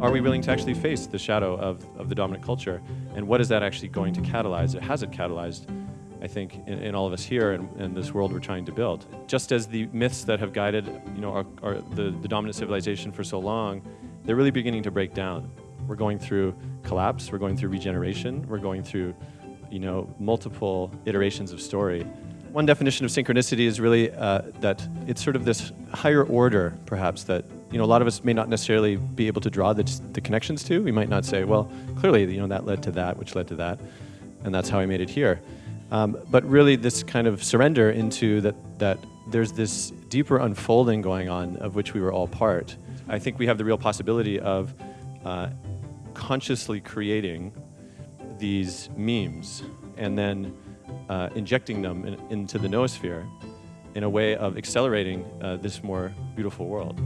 are we willing to actually face the shadow of, of the dominant culture? And what is that actually going to catalyze? It has it catalyzed, I think, in, in all of us here and, and, this world we're trying to build. Just as the myths that have guided you know, our, our, the, the dominant civilization for so long, they're really beginning to break down. We're going through collapse, we're going through regeneration, we're going through you know, multiple iterations of story. One definition of synchronicity is really uh, that it's sort of this higher order, perhaps, that you know, a lot of us may not necessarily be able to draw the, the connections to. We might not say, well, clearly, you know, that led to that, which led to that, and that's how I made it here. Um, but really, this kind of surrender into that, that there's this deeper unfolding going on of which we were all part. I think we have the real possibility of uh, consciously creating these memes and then uh, injecting them in, into the noosphere in a way of accelerating uh, this more beautiful world.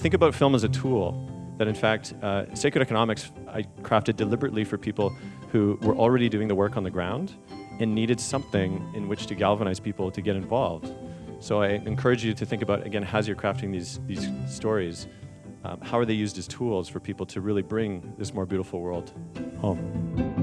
Think about film as a tool that in fact, uh, Sacred Economics I crafted deliberately for people who were already doing the work on the ground and needed something in which to galvanize people to get involved. So I encourage you to think about, again, as you're crafting these, these stories, um, how are they used as tools for people to really bring this more beautiful world home?